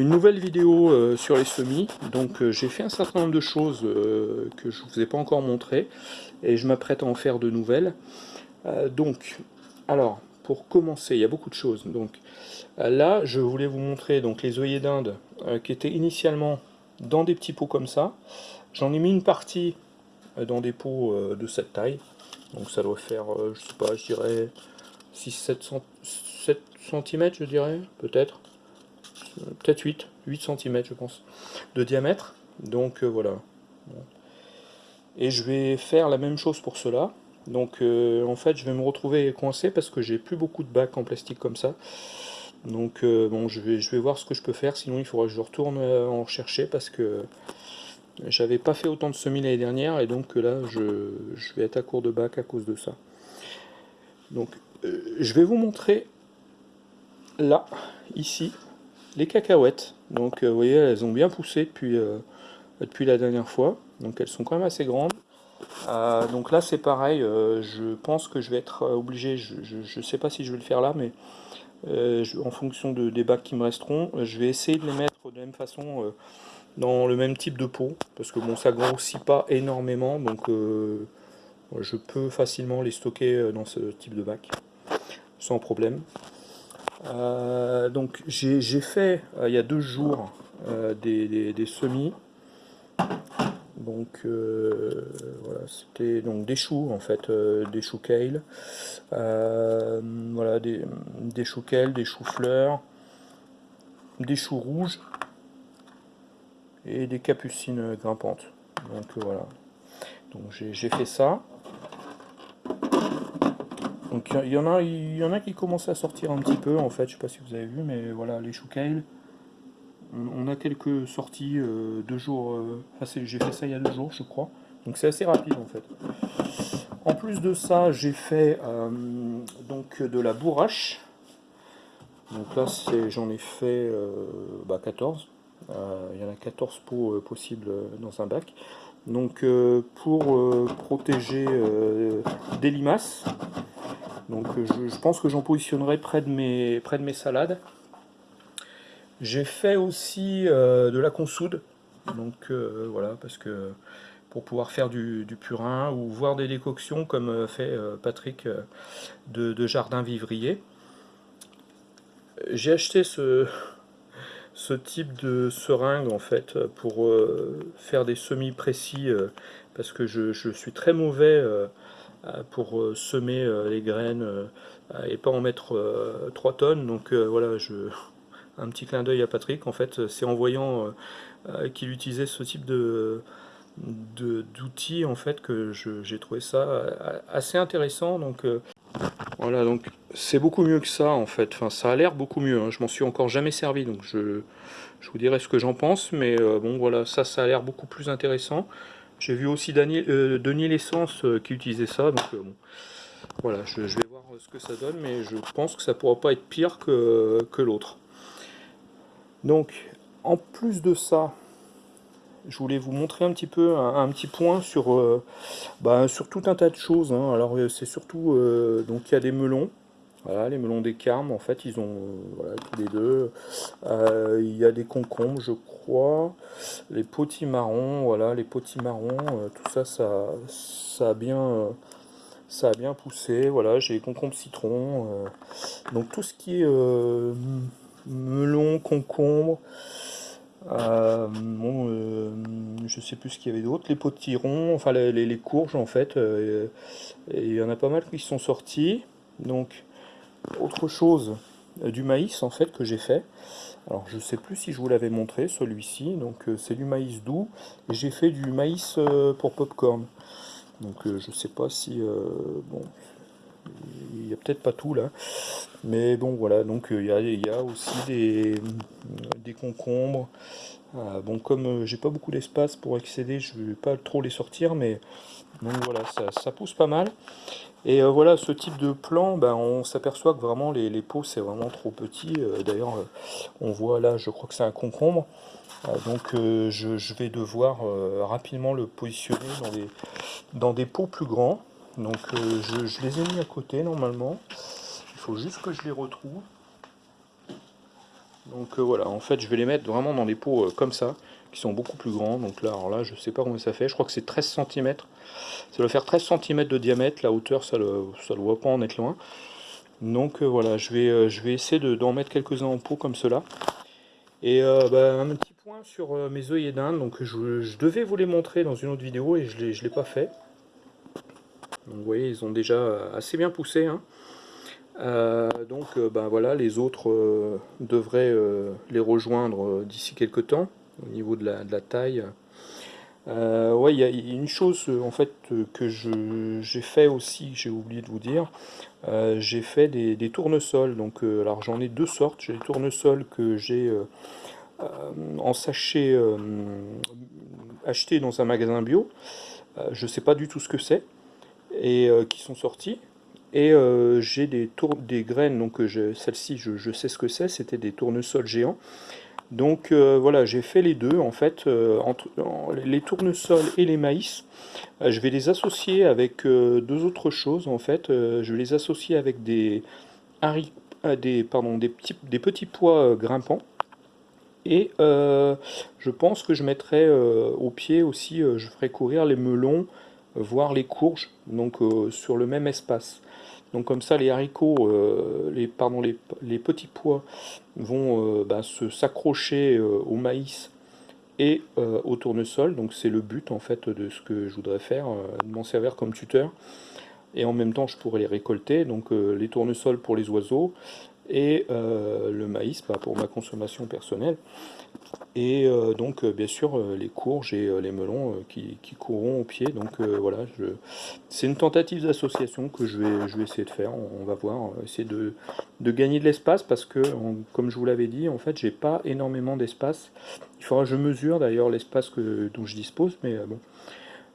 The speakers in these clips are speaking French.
une nouvelle vidéo euh, sur les semis. Donc euh, j'ai fait un certain nombre de choses euh, que je vous ai pas encore montré et je m'apprête à en faire de nouvelles. donc, alors, pour commencer, il y a beaucoup de choses. Donc là, je voulais vous montrer donc les œillets d'Inde qui étaient initialement dans des petits pots comme ça. J'en ai mis une partie dans des pots de cette taille. Donc ça doit faire, je sais pas, je dirais 6-7 cm, je dirais, peut-être peut-être 8, 8 cm je pense, de diamètre. Donc euh, voilà. Et je vais faire la même chose pour cela. Donc euh, en fait je vais me retrouver coincé parce que j'ai plus beaucoup de bacs en plastique comme ça. Donc euh, bon je vais, je vais voir ce que je peux faire, sinon il faudra que je retourne en rechercher parce que j'avais pas fait autant de semis l'année dernière et donc là je, je, vais être à court de bac à cause de ça. Donc je vais vous montrer là, ici, les cacahuètes. Donc euh, vous voyez, elles ont bien poussé depuis, euh, depuis la dernière fois. Donc elles sont quand même assez grandes. Euh, donc là c'est pareil, je pense que je vais être obligé, je ne sais pas si je vais le faire là, mais en fonction de, des bacs qui me resteront, je vais essayer de les mettre de la même façon dans le même type de pot, parce que bon ça grossit pas énormément, donc je peux facilement les stocker dans ce type de bac, sans problème. Euh, donc j'ai fait euh, il y a deux jours euh, des, semis. Donc voilà, c'était donc des choux en fait, des choux kale, voilà des, des choux kale, des choux fleurs, des choux rouges et des capucines grimpantes. Donc voilà, donc j'ai fait ça. Donc il y, en a, y en a qui commencent à sortir un petit peu en fait, je sais pas si vous avez vu, mais voilà les kale. On, a quelques sorties euh, deux jours, euh, enfin j'ai fait ça il y a deux jours je crois, donc c'est assez rapide en fait. En plus de ça, j'ai fait euh, donc de la bourrache. Donc là j'en ai fait 14. Bah, il y en a 14 pots possibles dans un bac. Donc pour protéger des limaces, donc euh, je, pense que j'en positionnerai près de mes, salades. J'ai fait aussi euh, de la consoude, donc euh, voilà, parce que pour pouvoir faire du, purin ou voir des décoctions comme fait Patrick de, Jardin Vivrier. J'ai acheté ce, type de seringue en fait pour faire des semis précis parce que je, suis très mauvais pour euh, semer euh, les graines et pas en mettre 3 tonnes. Donc voilà, un petit clin d'œil à Patrick. En fait, c'est en voyant qu'il utilisait ce type de d'outils en fait que j'ai trouvé ça assez intéressant donc voilà donc c'est beaucoup mieux que ça en fait enfin ça a l'air beaucoup mieux hein. je m'en suis encore jamais servi donc je, je vous dirai ce que j'en pense mais bon voilà ça ça a l'air beaucoup plus intéressant j'ai vu aussi Daniel, euh, Denis L'Essence euh, qui utilisait ça, donc euh, bon, voilà, je, vais voir ce que ça donne, mais je pense que ça pourra pas être pire que, l'autre. Donc, en plus de ça, je voulais vous montrer un petit peu un, petit point sur, bah, sur tout un tas de choses. Hein. Alors c'est surtout, donc il y a des melons, voilà, les melons des carmes, en fait, ils ont voilà, tous les deux. il y a des concombres, je crois. Les potimarrons, voilà, les potimarrons, euh, tout ça, ça, ça a bien, ça a bien poussé. Voilà, j'ai les concombres citron. Euh. donc tout ce qui est euh, melon, concombre. bon, je sais plus ce qu'il y avait d'autre, les potirons, enfin les, les, courges en fait, il y en a pas mal qui sont sortis. Donc autre chose, du maïs en fait que j'ai fait. Alors je sais plus si je vous l'avais montré celui-ci, donc euh, c'est du maïs doux, j'ai fait du maïs euh, pour popcorn. Donc euh, je sais pas si... bon, il n'y a peut-être pas tout là, mais bon voilà, donc il y, a, aussi des, des concombres. Bon comme j'ai pas beaucoup d'espace pour accéder, je vais pas trop les sortir, mais voilà, ça pousse pas mal. Et euh, voilà, ce type de plan, ben, on s'aperçoit que vraiment les, pots c'est vraiment trop petit. Euh, d'ailleurs, euh, on voit là, je crois que c'est un concombre. donc je, vais devoir rapidement le positionner dans des, pots plus grands. Donc je, les ai mis à côté normalement. Il faut juste que je les retrouve. Donc voilà, en fait je vais les mettre vraiment dans des pots comme ça, qui sont beaucoup plus grands. Donc là, alors là, je sais pas combien ça fait, je crois que c'est 13 cm. Ça doit faire 13 cm de diamètre, la hauteur ça ne ça doit pas en être loin. Donc voilà, je vais, je vais essayer d'en mettre quelques-uns en pot comme cela. Et bah, un petit point sur mes œillets d'Inde, donc je, devais vous les montrer dans une autre vidéo et je ne l'ai pas fait. Donc vous voyez, ils ont déjà assez bien poussé. Hein. Donc ben voilà, les autres devraient les rejoindre d'ici quelques temps au niveau de la, taille. il y a une chose en fait que j'ai fait aussi, j'ai oublié de vous dire, j'ai fait des, tournesols. Donc, alors j'en ai deux sortes. J'ai des tournesols que j'ai en sachet acheté dans un magasin bio. je sais pas du tout ce que c'est et qui sont sortis. Et j'ai des, des graines, donc celle-ci je, sais ce que c'est, c'était des tournesols géants. Donc euh, voilà, j'ai fait les deux en fait, euh, entre les tournesols et les maïs. Euh, je vais les associer avec deux autres choses en fait. je vais les associer avec des, des, pardon, des, petits, des petits pois grimpants. Et je pense que je mettrai au pied aussi, je ferai courir les melons, voire les courges, donc sur le même espace. Donc comme ça, les haricots, euh, les, pardon, les, petits pois vont euh, bah, s'accrocher euh, au maïs et au tournesol. Donc c'est le but en fait de ce que je voudrais faire, de m'en servir comme tuteur. Et en même temps, je pourrais les récolter. Donc les tournesols pour les oiseaux et le maïs bah, pour ma consommation personnelle. Et euh, donc, euh, bien sûr, euh, les courges et les melons qui, courront au pied. Donc voilà, c'est une tentative d'association que je vais, je vais essayer de faire. On, va voir, essayer de, gagner de l'espace parce que, comme je vous l'avais dit, en fait, j'ai pas énormément d'espace. Il faudra que je mesure d'ailleurs l'espace dont je dispose, mais bon.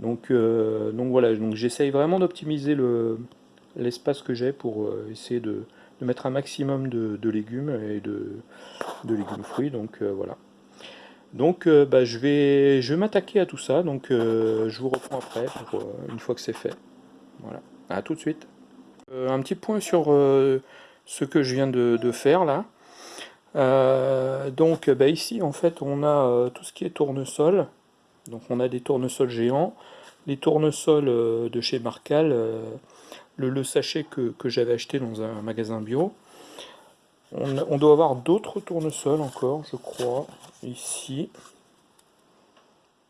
Donc, donc voilà, donc j'essaye vraiment d'optimiser l'espace que j'ai pour essayer de, mettre un maximum de, légumes et de, de légumes fruits. Donc voilà. Donc euh, bah, je vais, je vais m'attaquer à tout ça, donc euh, je vous reprends après, pour, euh, une fois que c'est fait. Voilà, à tout de suite. un petit point sur ce que je viens de, faire là. donc bah, ici en fait on a tout ce qui est tournesol, donc on a des tournesols géants, les tournesols de chez Marcal, le, sachet que, j'avais acheté dans un magasin bio, on, doit avoir d'autres tournesols encore, je crois, ici.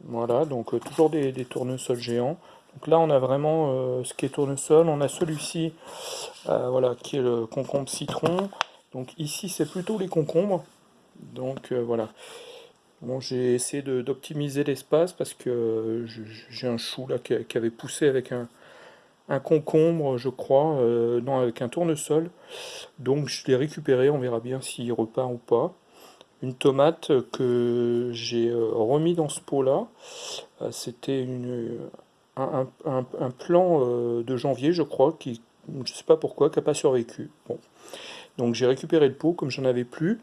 Voilà, donc euh, toujours des, tournesols géants. Donc là, on a vraiment euh, ce qui est tournesol. On a celui-ci, euh, voilà, qui est le concombre citron. Donc ici, c'est plutôt les concombres. Donc voilà. Bon, j'ai essayé d'optimiser l'espace parce que j'ai un chou là qui avait poussé avec un, un concombre, je crois, euh, non, avec un tournesol. Donc je l'ai récupéré, on verra bien s'il repart ou pas. Une tomate que j'ai euh, remis dans ce pot-là. Euh, c'était un, un, plan de janvier, je crois, qui, je sais pas pourquoi, qui n'a pas survécu. Bon. Donc j'ai récupéré le pot, comme j'en avais plus.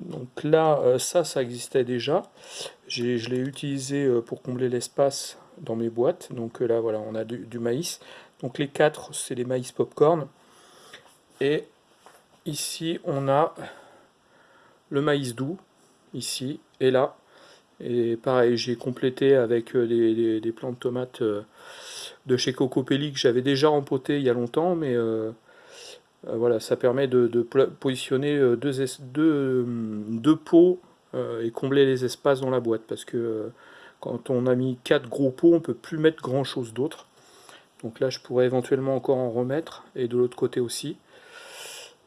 Donc là, ça, ça existait déjà. Je l'ai utilisé pour combler l'espace dans mes boîtes. Donc euh, là, voilà, on a du, maïs. Donc les quatre, c'est les maïs popcorn. Et ici, on a le maïs doux, ici et là. Et pareil, j'ai complété avec euh, des, plants de tomates euh, de chez Cocopelli que j'avais déjà rempoté il y a longtemps, mais voilà, ça permet de, positionner deux, deux, deux pots et combler les espaces dans la boîte, parce que quand on a mis quatre gros pots, on ne peut plus mettre grand chose d'autre. Donc là, je pourrais éventuellement encore en remettre, et de l'autre côté aussi.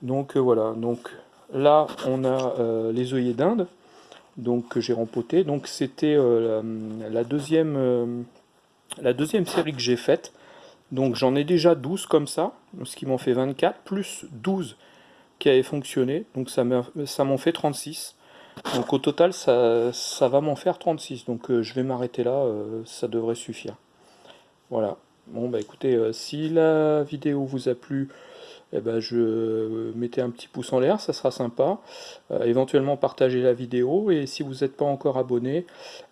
Donc euh, voilà, donc là, on a euh, les œillets d'Inde, donc que j'ai rempoté. Donc c'était euh, la, deuxième, la deuxième série que j'ai faite. Donc j'en ai déjà 12 comme ça, ce qui m'en fait 24, plus 12 qui avaient fonctionné, donc ça m'en fait 36. Donc au total, ça, ça va m'en faire 36. Donc euh, je vais m'arrêter là, euh, ça devrait suffire. Voilà. Bon bah écoutez, euh, si la vidéo vous a plu, eh ben, je mettez un petit pouce en l'air, ça sera sympa. éventuellement partagez la vidéo et si vous n'êtes pas encore abonné,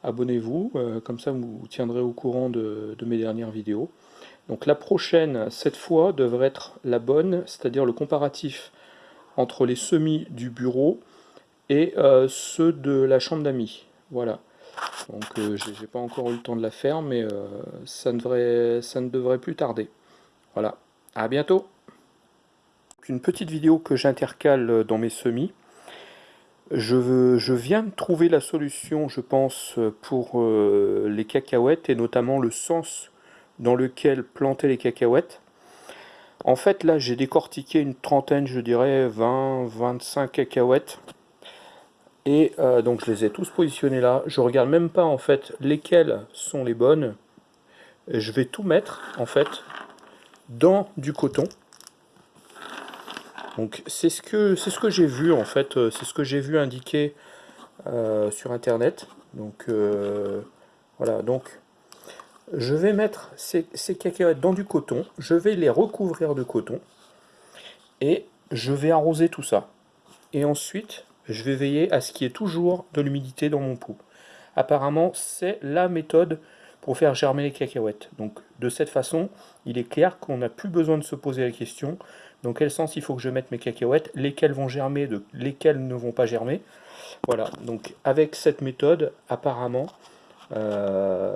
abonnez-vous. comme ça vous, tiendrez au courant de, de mes dernières vidéos. Donc la prochaine, cette fois, devrait être la bonne, c'est-à-dire le comparatif entre les semis du bureau et ceux de la chambre d'amis. Voilà. Donc j'ai pas encore eu le temps de la faire, mais ça, ne devrait, ça ne devrait plus tarder. Voilà. À bientôt Une petite vidéo que j'intercale dans mes semis. Je, je, viens de trouver la solution, je pense, pour les cacahuètes, et notamment le sens dans lequel planter les cacahuètes. En fait, là, j'ai décortiqué une trentaine, je dirais 20, 25 cacahuètes. Et euh, donc, je les ai tous positionnés là. Je regarde même pas, en fait, lesquelles sont les bonnes. je vais tout mettre, en fait, dans du coton. Donc, c'est ce que, ce que j'ai vu, en fait. Euh, c'est ce que j'ai vu indiquer euh, sur Internet. Donc, voilà. Donc, je vais mettre ces, cacahuètes dans du coton, je vais les recouvrir de coton, et je vais arroser tout ça. Et ensuite, je vais veiller à ce qu'il y ait toujours de l'humidité dans mon pot. Apparemment, c'est la méthode pour faire germer les cacahuètes. Donc, de cette façon, il est clair qu'on n'a plus besoin de se poser la question dans quel sens il faut que je mette mes cacahuètes, lesquelles vont germer, lesquelles ne vont pas germer. Voilà, donc avec cette méthode, apparemment, euh,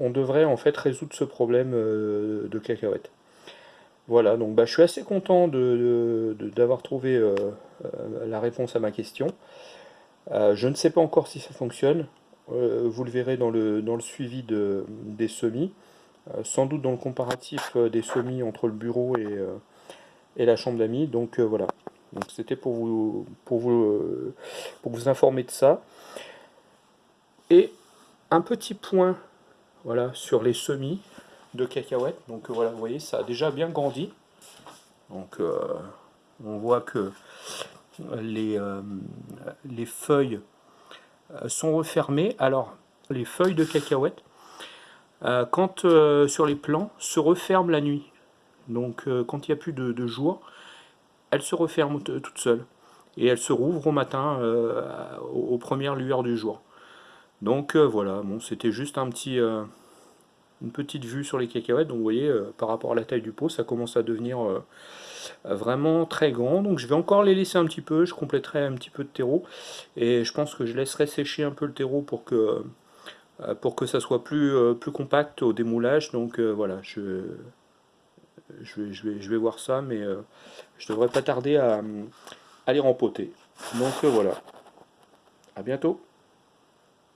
on, devrait en fait résoudre ce problème euh, de cacahuètes. Voilà, donc bah, je suis assez content d'avoir trouvé euh, la réponse à ma question. je ne sais pas encore si ça fonctionne. vous le verrez dans le, suivi de, des semis. sans doute dans le comparatif des semis entre le bureau et, la chambre d'amis. Donc voilà. C'était pour vous, pour, vous, pour vous informer de ça. Et un petit point voilà, sur les semis de cacahuètes. Donc voilà, vous voyez, ça a déjà bien grandi. Donc euh, on voit que les, euh, les feuilles euh, sont refermées. Alors, les feuilles de cacahuètes, quand sur les plants, se referment la nuit. Donc quand il n'y a plus de, jour, elles se referment toutes seules. Et elles se rouvrent au matin, aux premières lueurs du jour. Donc euh, voilà, bon, c'était juste un petit, euh, une petite vue sur les cacahuètes. Donc vous voyez, euh, par rapport à la taille du pot, ça commence à devenir vraiment très grand. Donc je vais encore les laisser un petit peu, je compléterai un petit peu de terreau. Et je pense que je laisserai sécher un peu le terreau pour que, pour que ça soit plus, plus compact au démoulage. Donc voilà, je, je, vais, je, vais, je vais voir ça, mais je devrais pas tarder à, à les rempoter. Donc voilà, à bientôt